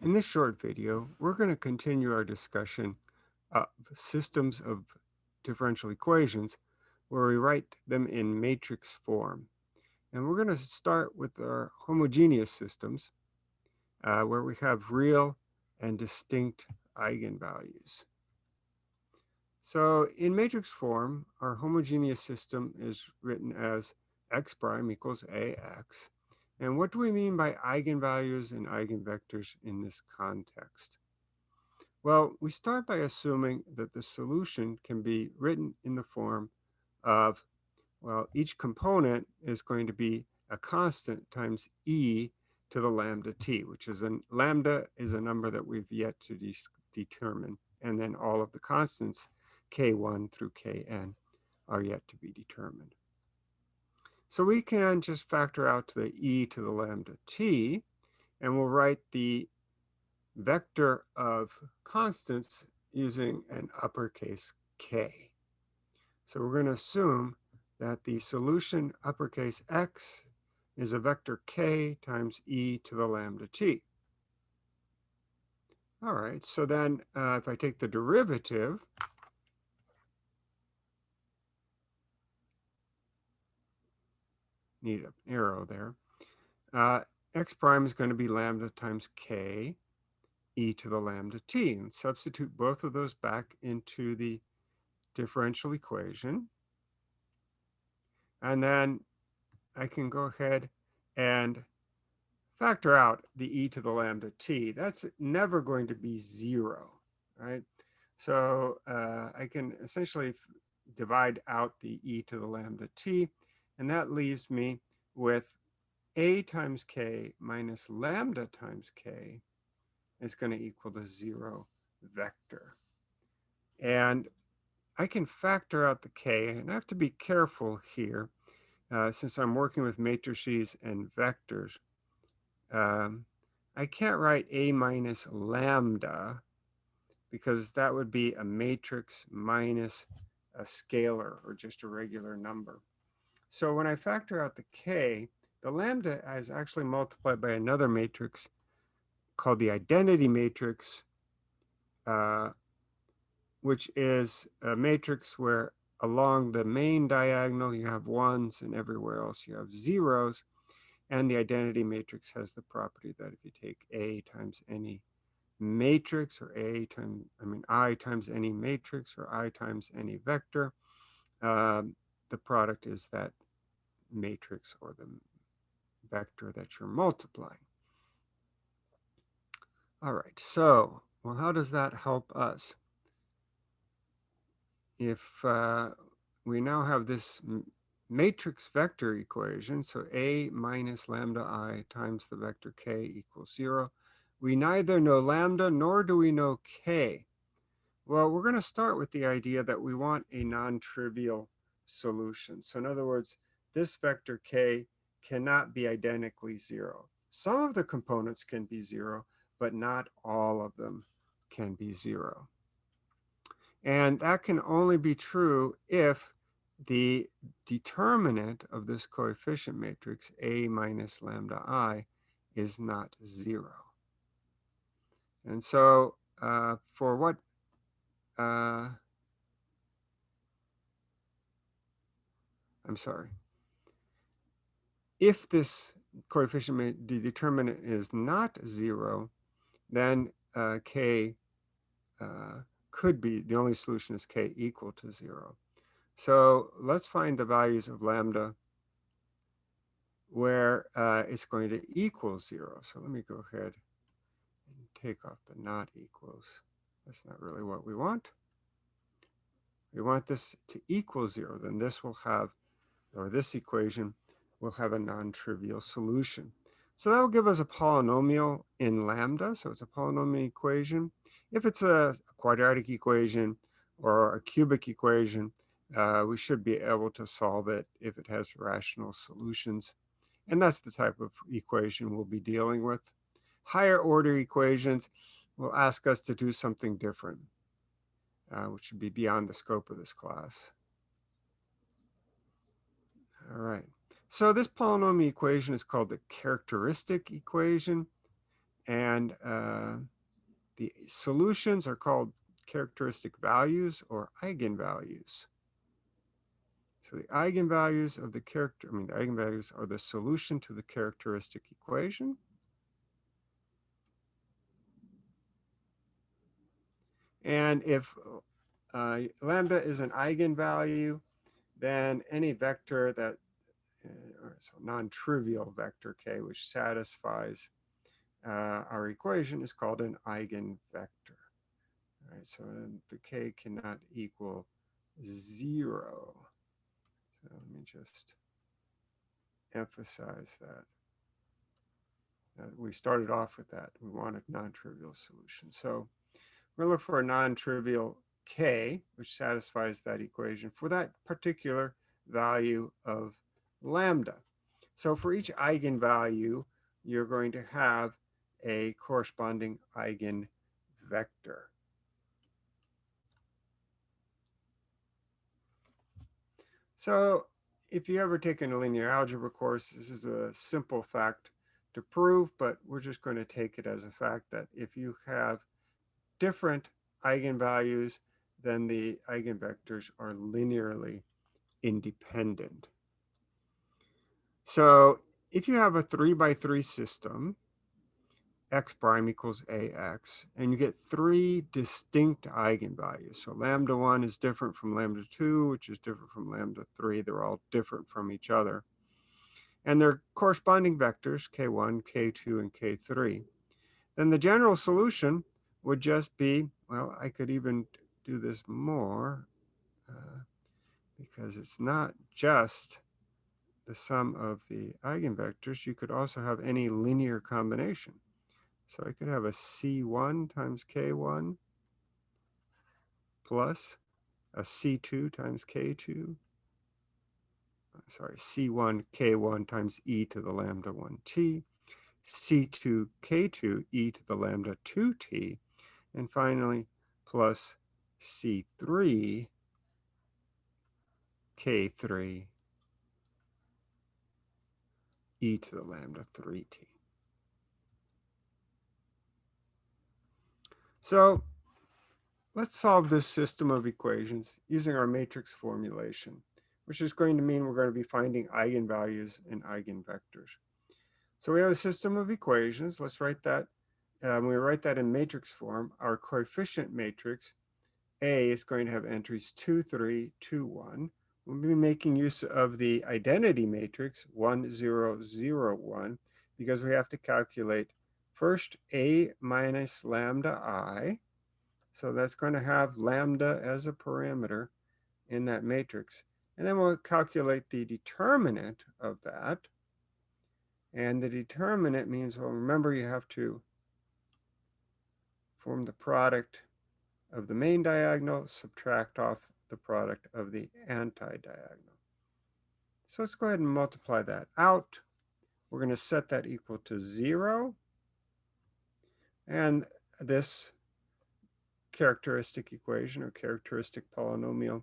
In this short video, we're going to continue our discussion of systems of differential equations where we write them in matrix form. And we're going to start with our homogeneous systems uh, where we have real and distinct eigenvalues. So in matrix form, our homogeneous system is written as x prime equals ax and what do we mean by eigenvalues and eigenvectors in this context? Well, we start by assuming that the solution can be written in the form of, well, each component is going to be a constant times e to the lambda t, which is a lambda is a number that we've yet to de determine. And then all of the constants, k1 through kn, are yet to be determined. So we can just factor out the e to the lambda t, and we'll write the vector of constants using an uppercase k. So we're going to assume that the solution uppercase x is a vector k times e to the lambda t. All right, so then uh, if I take the derivative, need an arrow there. Uh, x prime is going to be lambda times k e to the lambda t. And substitute both of those back into the differential equation. And then I can go ahead and factor out the e to the lambda t. That's never going to be zero, right? So uh, I can essentially divide out the e to the lambda t and that leaves me with a times k minus lambda times k is going to equal the zero vector. And I can factor out the k, and I have to be careful here uh, since I'm working with matrices and vectors. Um, I can't write a minus lambda because that would be a matrix minus a scalar or just a regular number. So when I factor out the k, the lambda is actually multiplied by another matrix called the identity matrix, uh, which is a matrix where along the main diagonal you have ones and everywhere else you have zeros. And the identity matrix has the property that if you take A times any matrix or A times, I mean, I times any matrix or I times any vector, um, the product is that matrix or the vector that you're multiplying. All right, so, well, how does that help us? If uh, we now have this matrix vector equation, so A minus lambda I times the vector K equals zero, we neither know lambda nor do we know K. Well, we're going to start with the idea that we want a non-trivial solution. So in other words, this vector k cannot be identically zero. Some of the components can be zero, but not all of them can be zero. And that can only be true if the determinant of this coefficient matrix, A minus lambda I, is not zero. And so uh, for what uh, I'm sorry if this coefficient the determinant is not zero, then uh, k uh, could be, the only solution is k equal to zero. So let's find the values of lambda where uh, it's going to equal zero. So let me go ahead and take off the not equals. That's not really what we want. We want this to equal zero, then this will have, or this equation we'll have a non-trivial solution. So that will give us a polynomial in lambda. So it's a polynomial equation. If it's a quadratic equation or a cubic equation, uh, we should be able to solve it if it has rational solutions. And that's the type of equation we'll be dealing with. Higher order equations will ask us to do something different, uh, which would be beyond the scope of this class. All right. So this polynomial equation is called the characteristic equation. and uh, the solutions are called characteristic values or eigenvalues. So the eigenvalues of the character, I mean, the eigenvalues are the solution to the characteristic equation. And if uh, lambda is an eigenvalue, then any vector that, uh, or so non-trivial vector k, which satisfies uh, our equation is called an eigenvector. All right, so the k cannot equal zero. So let me just emphasize that. we started off with that. We wanted non-trivial solution. So we're looking for a non-trivial k, which satisfies that equation for that particular value of lambda. So for each eigenvalue, you're going to have a corresponding eigenvector. So if you ever taken a linear algebra course, this is a simple fact to prove, but we're just going to take it as a fact that if you have different eigenvalues, then the eigenvectors are linearly independent. So if you have a three by three system, x prime equals ax, and you get three distinct eigenvalues. So lambda 1 is different from lambda 2, which is different from lambda 3. They're all different from each other. And their corresponding vectors, k1, k2, and k3. Then the general solution would just be, well, I could even do this more uh, because it's not just the sum of the eigenvectors. You could also have any linear combination. So I could have a C1 times K1 plus a C2 times K2. Sorry, C1 K1 times e to the lambda 1t, C2 K2 e to the lambda 2t, and finally plus C3 K3 e to the lambda 3t. So let's solve this system of equations using our matrix formulation, which is going to mean we're going to be finding eigenvalues and eigenvectors. So we have a system of equations. Let's write that. Um, we write that in matrix form. Our coefficient matrix, A, is going to have entries 2, 3, 2, 1. We'll be making use of the identity matrix 1, 0, 0, 1 because we have to calculate First, A minus lambda I. So that's going to have lambda as a parameter in that matrix. And then we'll calculate the determinant of that. And the determinant means, well, remember you have to form the product of the main diagonal, subtract off the product of the anti-diagonal. So let's go ahead and multiply that out. We're going to set that equal to zero. And this characteristic equation or characteristic polynomial,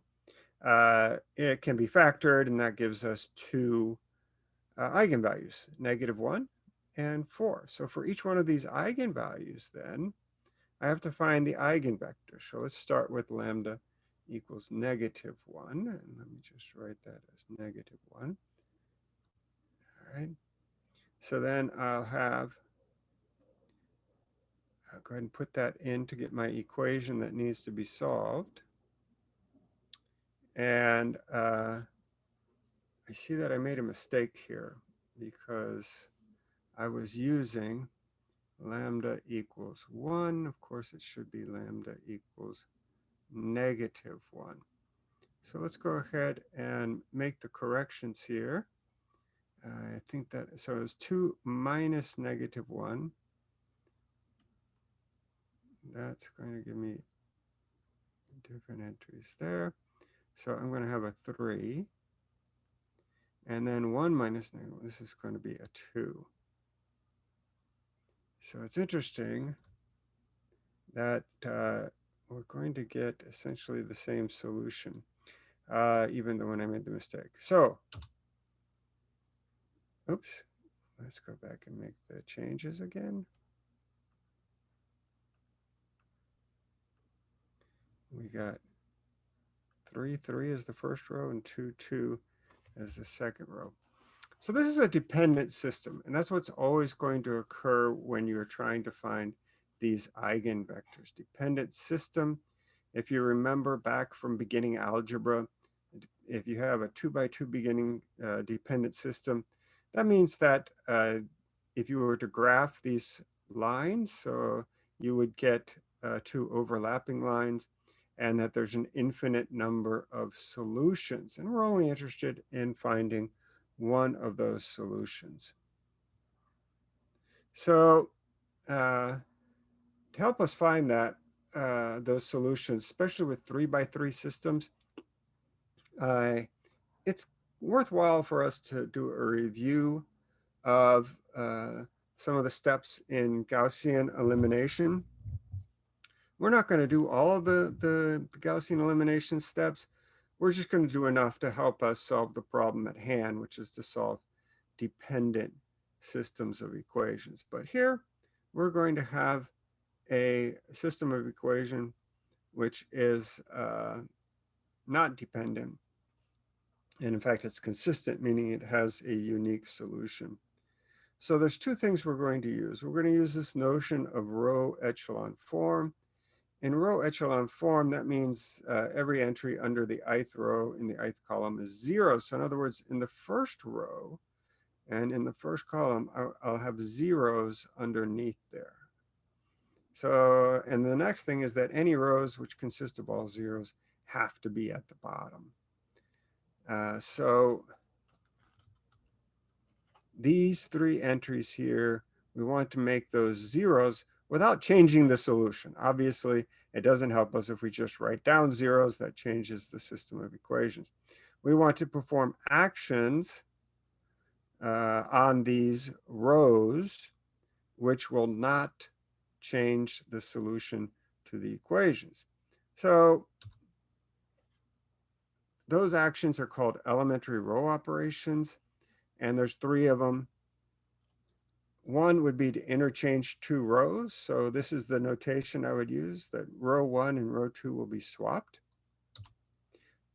uh, it can be factored and that gives us two uh, eigenvalues, negative one and four. So for each one of these eigenvalues then, I have to find the eigenvector. So let's start with lambda equals negative one. And let me just write that as negative one. All right. So then I'll have I'll go ahead and put that in to get my equation that needs to be solved. And uh, I see that I made a mistake here because I was using lambda equals 1. Of course, it should be lambda equals negative 1. So let's go ahead and make the corrections here. Uh, I think that, so it's 2 minus negative 1 that's going to give me different entries there. So I'm going to have a 3. And then 1 minus negative, this is going to be a 2. So it's interesting that uh, we're going to get essentially the same solution, uh, even though when I made the mistake. So, oops, let's go back and make the changes again. We got 3, 3 is the first row and 2, 2 is the second row. So this is a dependent system, and that's what's always going to occur when you're trying to find these eigenvectors. Dependent system, if you remember back from beginning algebra, if you have a two by two beginning uh, dependent system, that means that uh, if you were to graph these lines, so you would get uh, two overlapping lines and that there's an infinite number of solutions. And we're only interested in finding one of those solutions. So uh, to help us find that, uh, those solutions, especially with three by three systems, uh, it's worthwhile for us to do a review of uh, some of the steps in Gaussian elimination. We're not going to do all of the, the, the Gaussian elimination steps. We're just going to do enough to help us solve the problem at hand, which is to solve dependent systems of equations. But here, we're going to have a system of equation which is uh, not dependent. And in fact, it's consistent, meaning it has a unique solution. So there's two things we're going to use. We're going to use this notion of row echelon form. In row echelon form, that means uh, every entry under the ith row in the ith column is zero. So in other words, in the first row and in the first column, I'll, I'll have zeros underneath there. So, and the next thing is that any rows which consist of all zeros have to be at the bottom. Uh, so these three entries here, we want to make those zeros without changing the solution. Obviously, it doesn't help us if we just write down zeros, that changes the system of equations. We want to perform actions uh, on these rows, which will not change the solution to the equations. So those actions are called elementary row operations, and there's three of them. One would be to interchange two rows. So this is the notation I would use, that row one and row two will be swapped.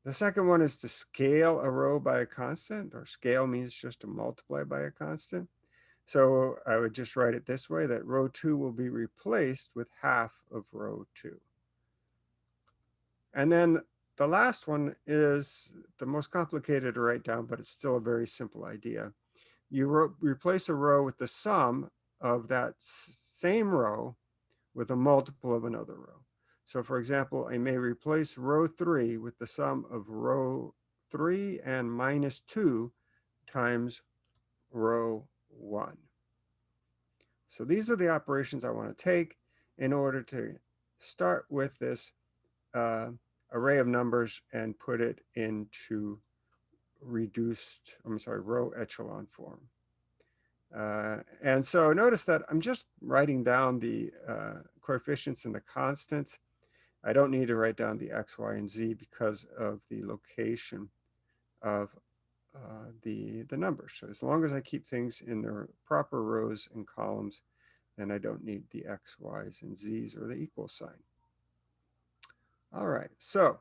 The second one is to scale a row by a constant, or scale means just to multiply by a constant. So I would just write it this way, that row two will be replaced with half of row two. And then the last one is the most complicated to write down, but it's still a very simple idea. You replace a row with the sum of that same row with a multiple of another row. So for example, I may replace row three with the sum of row three and minus two times row one. So these are the operations I want to take in order to start with this uh, array of numbers and put it into reduced, I'm sorry, row echelon form. Uh, and so notice that I'm just writing down the uh, coefficients and the constants. I don't need to write down the x, y, and z because of the location of uh, the, the numbers. So as long as I keep things in their proper rows and columns, then I don't need the x, y's, and z's or the equal sign. All right, so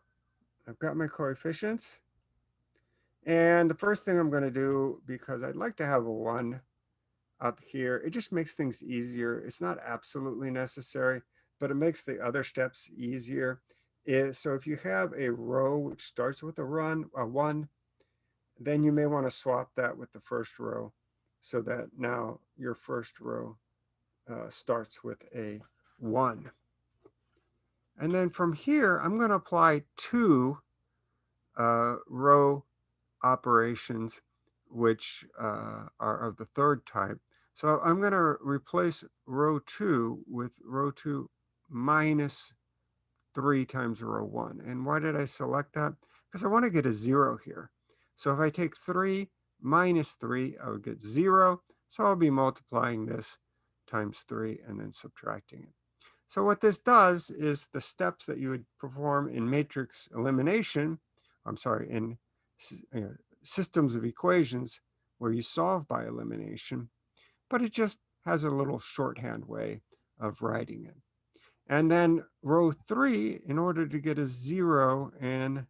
I've got my coefficients. And the first thing I'm going to do, because I'd like to have a 1 up here, it just makes things easier. It's not absolutely necessary, but it makes the other steps easier. Is, so if you have a row which starts with a run, a 1, then you may want to swap that with the first row so that now your first row uh, starts with a 1. And then from here, I'm going to apply two uh, row operations, which uh, are of the third type. So I'm going to replace row 2 with row 2 minus 3 times row 1. And why did I select that? Because I want to get a 0 here. So if I take 3 minus 3, I would get 0. So I'll be multiplying this times 3 and then subtracting it. So what this does is the steps that you would perform in matrix elimination, I'm sorry, in uh, systems of equations where you solve by elimination, but it just has a little shorthand way of writing it. And then row three, in order to get a zero in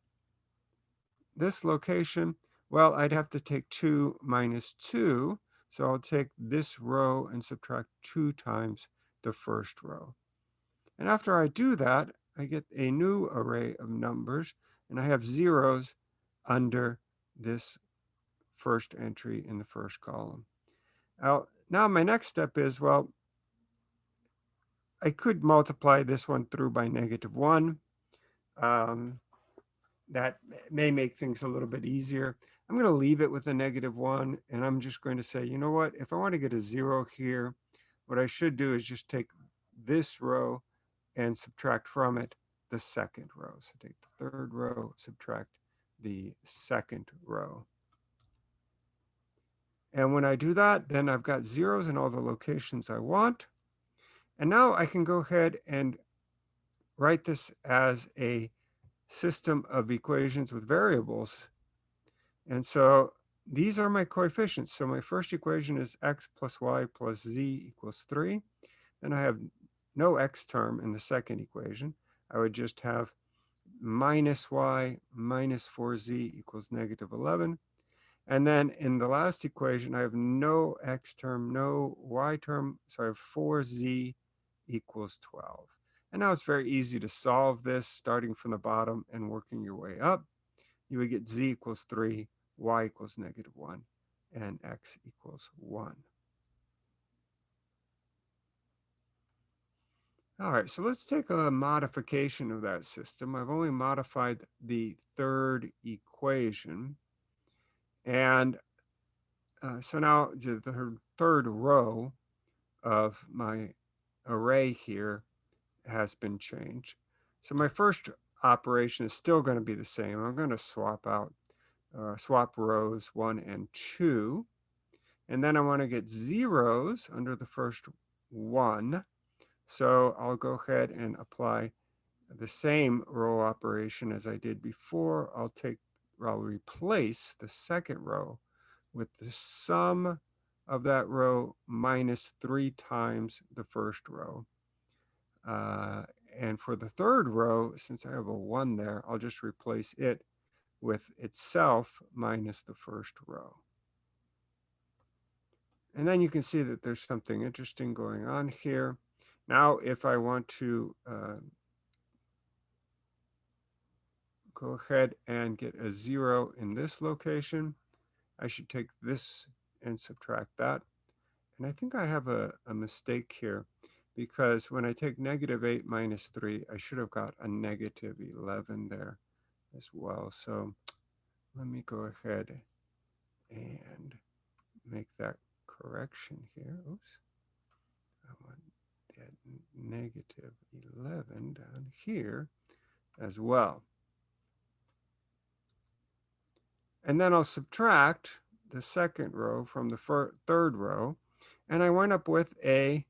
this location, well, I'd have to take two minus two. So I'll take this row and subtract two times the first row. And after I do that, I get a new array of numbers and I have zeros under this first entry in the first column. Now, now my next step is, well, I could multiply this one through by negative one. Um, that may make things a little bit easier. I'm going to leave it with a negative one, and I'm just going to say, you know what, if I want to get a zero here, what I should do is just take this row and subtract from it the second row. So take the third row, subtract the second row. And when I do that, then I've got zeros in all the locations I want. And now I can go ahead and write this as a system of equations with variables. And so these are my coefficients. So my first equation is x plus y plus z equals 3. Then I have no x term in the second equation. I would just have minus y minus 4z equals negative 11. And then in the last equation, I have no x term, no y term. So I have 4z equals 12. And now it's very easy to solve this starting from the bottom and working your way up. You would get z equals 3, y equals negative 1, and x equals 1. All right, so let's take a modification of that system. I've only modified the third equation. And uh, so now the third row of my array here has been changed. So my first operation is still going to be the same. I'm going to swap out, uh, swap rows one and two. And then I want to get zeros under the first one. So I'll go ahead and apply the same row operation as I did before. I'll take, I'll replace the second row with the sum of that row minus three times the first row. Uh, and for the third row, since I have a one there, I'll just replace it with itself minus the first row. And then you can see that there's something interesting going on here. Now, if I want to uh, go ahead and get a zero in this location, I should take this and subtract that. And I think I have a, a mistake here because when I take negative 8 minus 3, I should have got a negative 11 there as well. So let me go ahead and make that correction here. Oops. That negative 11 down here as well. And then I'll subtract the second row from the third row. And I wind up with a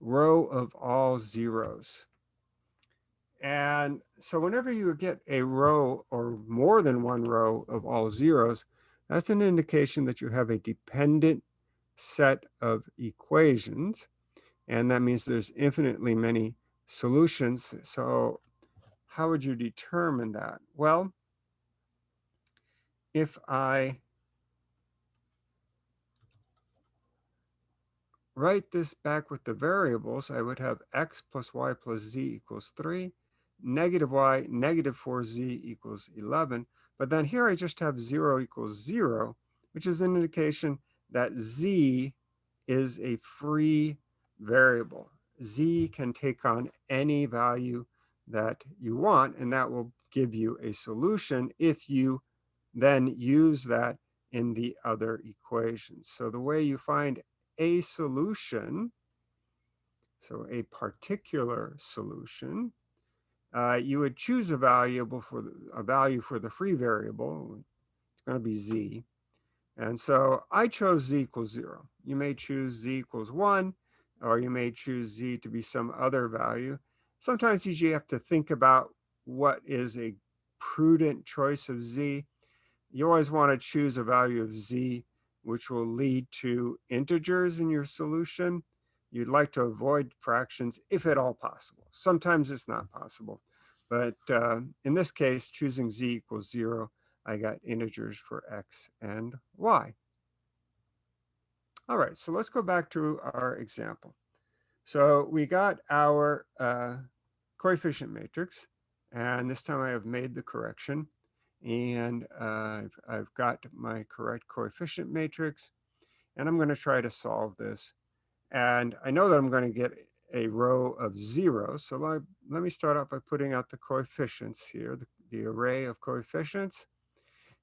row of all zeros. And so whenever you get a row or more than one row of all zeros, that's an indication that you have a dependent set of equations. And that means there's infinitely many solutions. So how would you determine that? Well, if I write this back with the variables, I would have x plus y plus z equals 3, negative y, negative 4z equals 11. But then here I just have 0 equals 0, which is an indication that z is a free variable. z can take on any value that you want, and that will give you a solution if you then use that in the other equations. So the way you find a solution, so a particular solution, uh, you would choose a variable for the, a value for the free variable. It's going to be z. And so I chose z equals 0. You may choose z equals 1, or you may choose z to be some other value. Sometimes you have to think about what is a prudent choice of z. You always want to choose a value of z which will lead to integers in your solution. you'd like to avoid fractions if at all possible. Sometimes it's not possible. But uh, in this case, choosing z equals zero, I got integers for x and y. All right, so let's go back to our example. So we got our uh, coefficient matrix, and this time I have made the correction, and uh, I've, I've got my correct coefficient matrix, and I'm going to try to solve this. And I know that I'm going to get a row of zeros. So let, let me start out by putting out the coefficients here, the, the array of coefficients.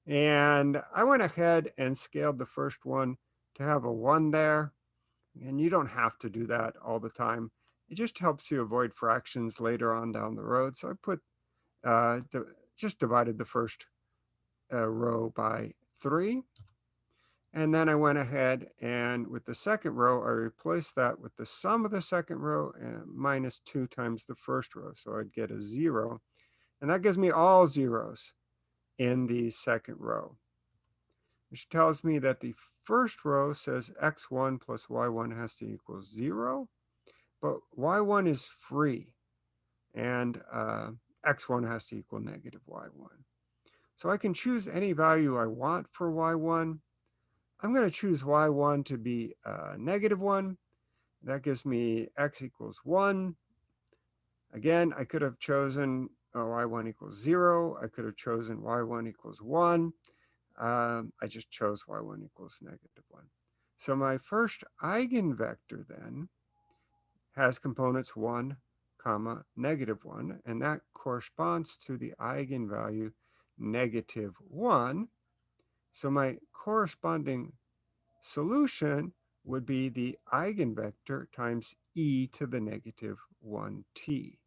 And I went ahead and scaled the first one to have a one there. And you don't have to do that all the time. It just helps you avoid fractions later on down the road. So I put, uh, just divided the first uh, row by three. And then I went ahead and with the second row, I replaced that with the sum of the second row and minus two times the first row. So I'd get a zero. And that gives me all zeros in the second row, which tells me that the first row says x1 plus y1 has to equal zero, but y1 is free and uh, x1 has to equal negative y1. So I can choose any value I want for y1 I'm going to choose y1 to be uh, negative 1. That gives me x equals 1. Again, I could have chosen uh, y1 equals 0. I could have chosen y1 equals 1. Um, I just chose y1 equals negative 1. So my first eigenvector then has components 1, comma, negative 1, and that corresponds to the eigenvalue negative 1 so my corresponding solution would be the eigenvector times e to the negative 1t.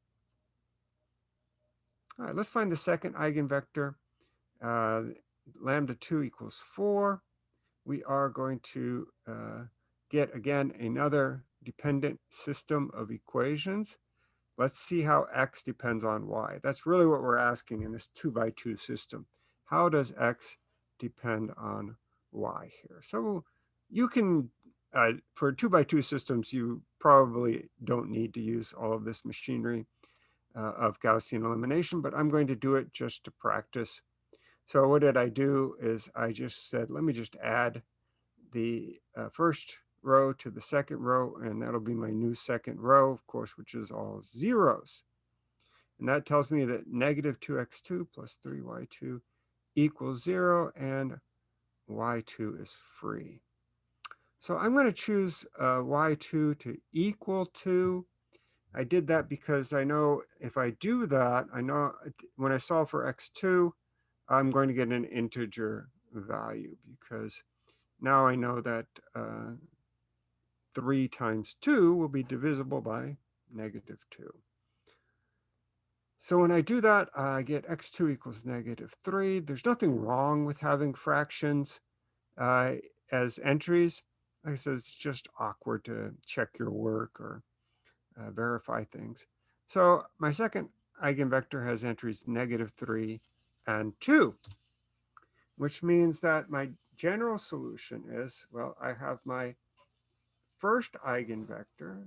All right, let's find the second eigenvector. Uh, lambda 2 equals 4. We are going to uh, get, again, another dependent system of equations. Let's see how x depends on y. That's really what we're asking in this 2 by 2 system. How does x depend on y here. So you can, uh, for two by two systems, you probably don't need to use all of this machinery uh, of Gaussian elimination, but I'm going to do it just to practice. So what did I do is I just said, let me just add the uh, first row to the second row, and that'll be my new second row, of course, which is all zeros. And that tells me that negative 2x2 plus 3y2 equals zero and y2 is free. So I'm going to choose uh, y2 to equal two. I did that because I know if I do that, I know when I solve for x2, I'm going to get an integer value because now I know that uh, 3 times 2 will be divisible by negative 2. So when I do that, I get x2 equals negative 3. There's nothing wrong with having fractions uh, as entries. Like I said, it's just awkward to check your work or uh, verify things. So my second eigenvector has entries negative 3 and 2, which means that my general solution is, well, I have my first eigenvector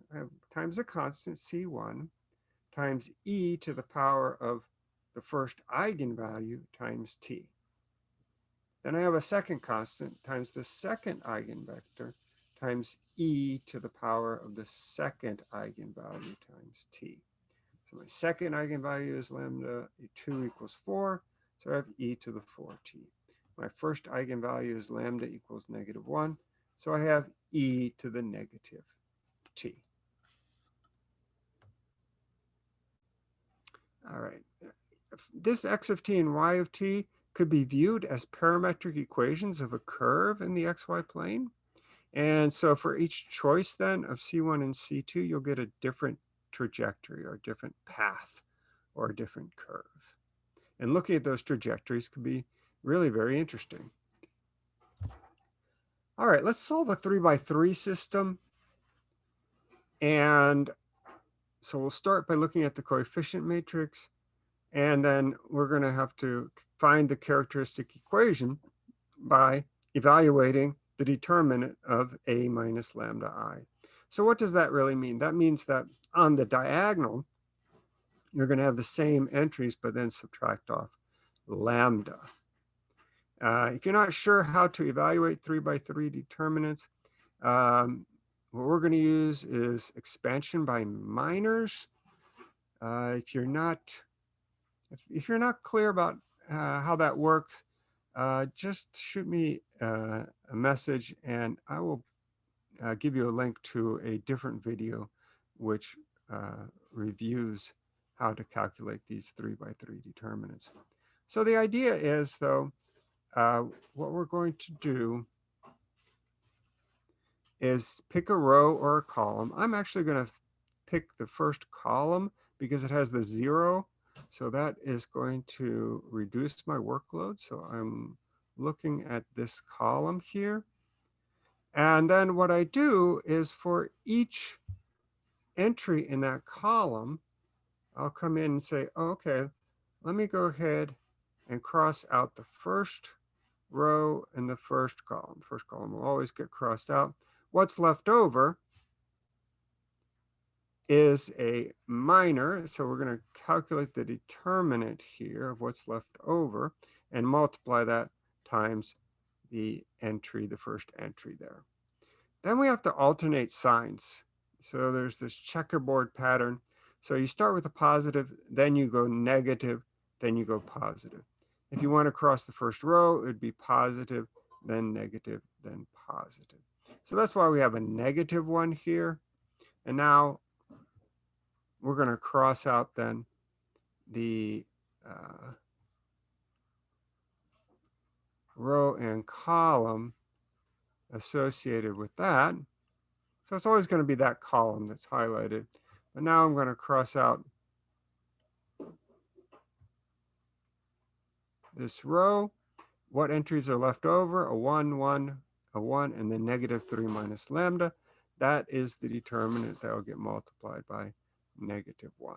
times a constant c1 times e to the power of the first eigenvalue times t. Then I have a second constant times the second eigenvector times e to the power of the second eigenvalue times t. So my second eigenvalue is lambda 2 equals 4, so I have e to the 4t. My first eigenvalue is lambda equals negative 1, so I have e to the negative t. All right. This x of t and y of t could be viewed as parametric equations of a curve in the xy plane. And so for each choice then of C1 and C2, you'll get a different trajectory or a different path or a different curve. And looking at those trajectories could be really very interesting. All right, let's solve a three by three system. And so we'll start by looking at the coefficient matrix, and then we're going to have to find the characteristic equation by evaluating the determinant of a minus lambda i. So what does that really mean? That means that on the diagonal, you're going to have the same entries, but then subtract off lambda. Uh, if you're not sure how to evaluate three by three determinants, um, what we're going to use is expansion by minors. Uh, if you're not, if, if, you're not clear about uh, how that works, uh, just shoot me uh, a message and I will uh, give you a link to a different video which reviews how to calculate these three by three determinants. So the idea is though, uh, what we're going to do is pick a row or a column. I'm actually going to pick the first column because it has the zero. So that is going to reduce my workload. So I'm looking at this column here. And then what I do is for each entry in that column, I'll come in and say, oh, okay, let me go ahead and cross out the first row and the first column. First column will always get crossed out. What's left over is a minor. So we're going to calculate the determinant here of what's left over and multiply that times the entry, the first entry there. Then we have to alternate signs. So there's this checkerboard pattern. So you start with a positive, then you go negative, then you go positive. If you want to cross the first row, it would be positive, then negative, then positive. So that's why we have a negative one here. And now we're going to cross out then the uh, row and column associated with that. So it's always going to be that column that's highlighted. But now I'm going to cross out this row. What entries are left over? A 1, 1, a 1, and then negative 3 minus lambda. That is the determinant that will get multiplied by negative 1.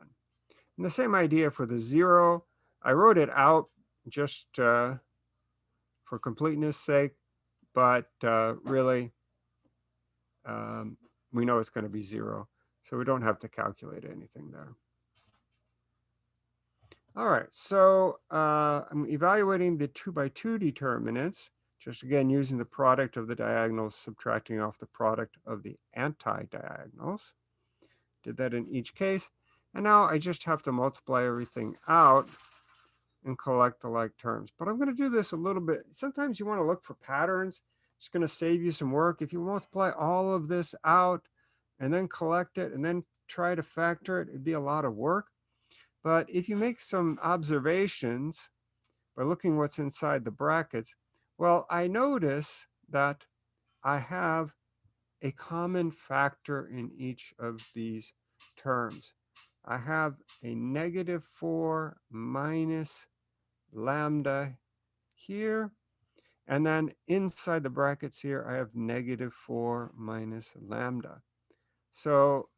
And the same idea for the 0. I wrote it out just uh, for completeness sake, but uh, really um, we know it's going to be 0. So we don't have to calculate anything there. All right, so uh, I'm evaluating the two by two determinants, just again using the product of the diagonals, subtracting off the product of the anti-diagonals. Did that in each case. And now I just have to multiply everything out and collect the like terms. But I'm going to do this a little bit. Sometimes you want to look for patterns. It's going to save you some work. If you multiply all of this out and then collect it and then try to factor it, it'd be a lot of work. But if you make some observations by looking what's inside the brackets, well, I notice that I have a common factor in each of these terms. I have a negative 4 minus lambda here. And then inside the brackets here, I have negative 4 minus lambda. So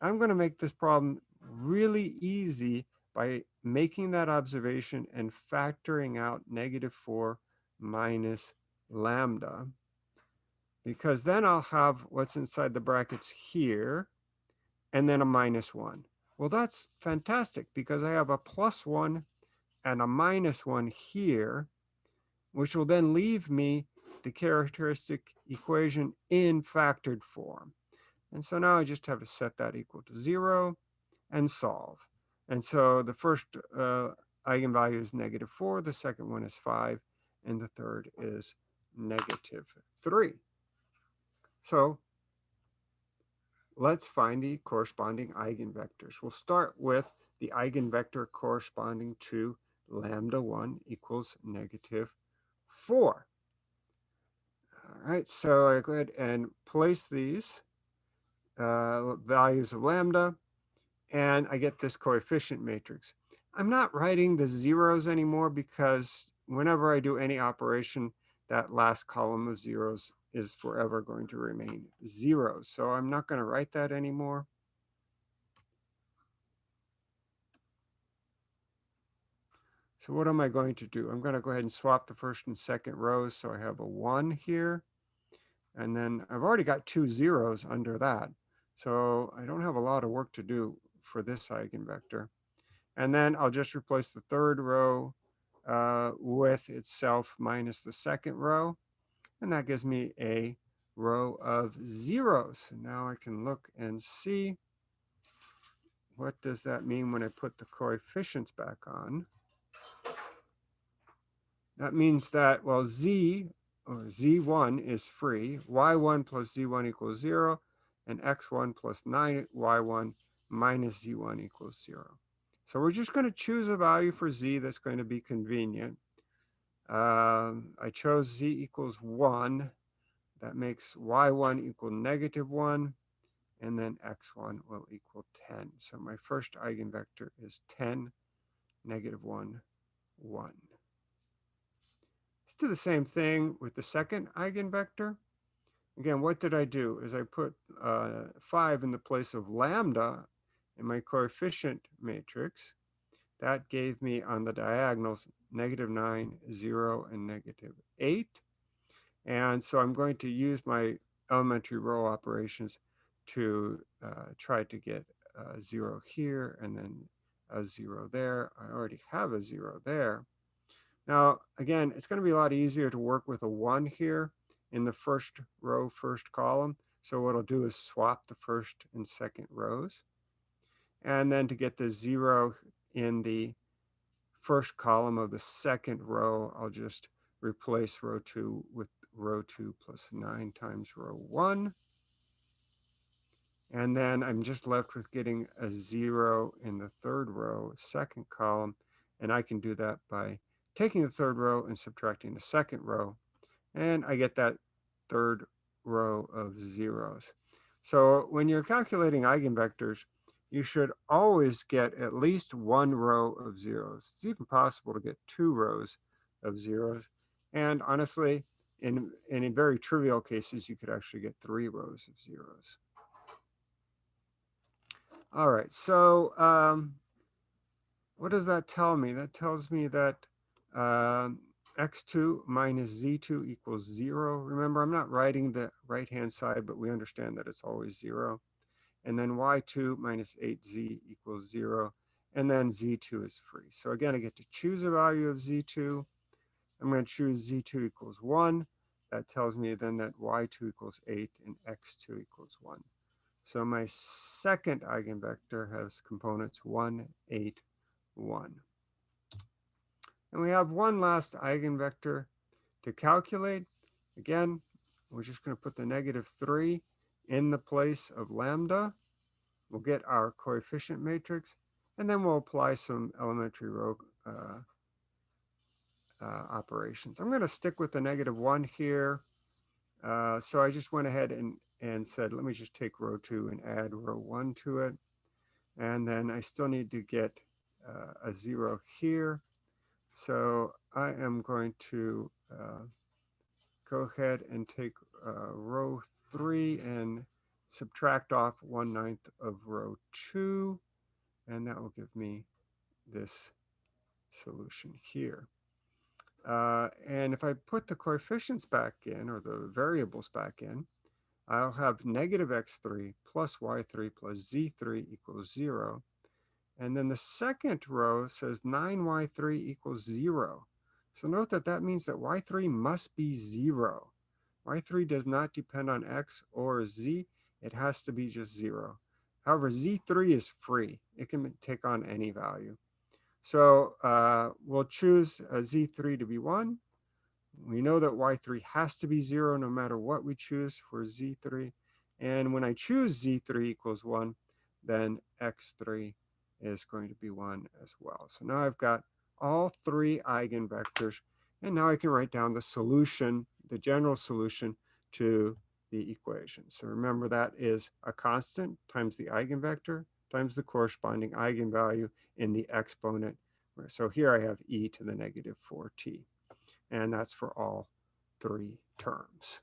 I'm going to make this problem really easy by making that observation and factoring out negative 4 minus lambda. Because then I'll have what's inside the brackets here, and then a minus 1. Well, that's fantastic because I have a plus 1 and a minus 1 here, which will then leave me the characteristic equation in factored form. And so now I just have to set that equal to zero and solve. And so the first uh, eigenvalue is negative four, the second one is five, and the third is negative three. So let's find the corresponding eigenvectors. We'll start with the eigenvector corresponding to lambda 1 equals negative 4. All right, so I go ahead and place these uh, values of lambda, and I get this coefficient matrix. I'm not writing the zeros anymore because whenever I do any operation, that last column of zeros is forever going to remain zero. So I'm not going to write that anymore. So what am I going to do? I'm going to go ahead and swap the first and second rows. So I have a one here. And then I've already got two zeros under that. So I don't have a lot of work to do for this eigenvector. And then I'll just replace the third row uh, with itself minus the second row. And that gives me a row of zeros. Now I can look and see what does that mean when I put the coefficients back on. That means that, well, z or z1 is free, y1 plus z1 equals 0, and x1 plus 9y1 minus z1 equals 0. So we're just going to choose a value for z that's going to be convenient. Um, I chose z equals 1. That makes y1 equal negative 1, and then x1 will equal 10. So my first eigenvector is 10, negative 1, 1. Let's do the same thing with the second eigenvector. Again, what did I do? Is I put uh, 5 in the place of lambda in my coefficient matrix. That gave me on the diagonals negative 9, 0, and negative 8. And so I'm going to use my elementary row operations to uh, try to get a 0 here and then a 0 there. I already have a 0 there. Now, again, it's going to be a lot easier to work with a 1 here in the first row, first column. So what I'll do is swap the first and second rows. And then to get the 0 in the first column of the second row, I'll just replace row 2 with row 2 plus 9 times row 1. And then I'm just left with getting a 0 in the third row, second column. And I can do that by taking the third row and subtracting the second row, and I get that third row of zeros. So when you're calculating eigenvectors, you should always get at least one row of zeros. It's even possible to get two rows of zeros. And honestly, in, in very trivial cases, you could actually get three rows of zeros. All right, so um, what does that tell me? That tells me that um, x2 minus z2 equals 0. Remember, I'm not writing the right-hand side, but we understand that it's always 0. And then y2 minus 8z equals 0. And then z2 is free. So again, I get to choose a value of z2. I'm going to choose z2 equals 1. That tells me then that y2 equals 8 and x2 equals 1. So my second eigenvector has components 1, 8, 1. And we have one last eigenvector to calculate. Again, we're just going to put the negative 3 in the place of lambda. We'll get our coefficient matrix, and then we'll apply some elementary row uh, uh, operations. I'm going to stick with the negative 1 here. Uh, so I just went ahead and, and said, let me just take row 2 and add row 1 to it. And then I still need to get uh, a 0 here. So I am going to uh, go ahead and take uh, row three and subtract off one ninth of row two, and that will give me this solution here. Uh, and if I put the coefficients back in, or the variables back in, I'll have negative x3 plus y3 plus z3 equals 0. And then the second row says 9y3 equals 0. So note that that means that y3 must be 0. y3 does not depend on x or z. It has to be just 0. However, z3 is free. It can take on any value. So uh, we'll choose a z3 to be 1. We know that y3 has to be 0 no matter what we choose for z3. And when I choose z3 equals 1, then x3 is going to be 1 as well. So now I've got all three eigenvectors, and now I can write down the solution, the general solution to the equation. So remember that is a constant times the eigenvector times the corresponding eigenvalue in the exponent. So here I have e to the negative 4t, and that's for all three terms.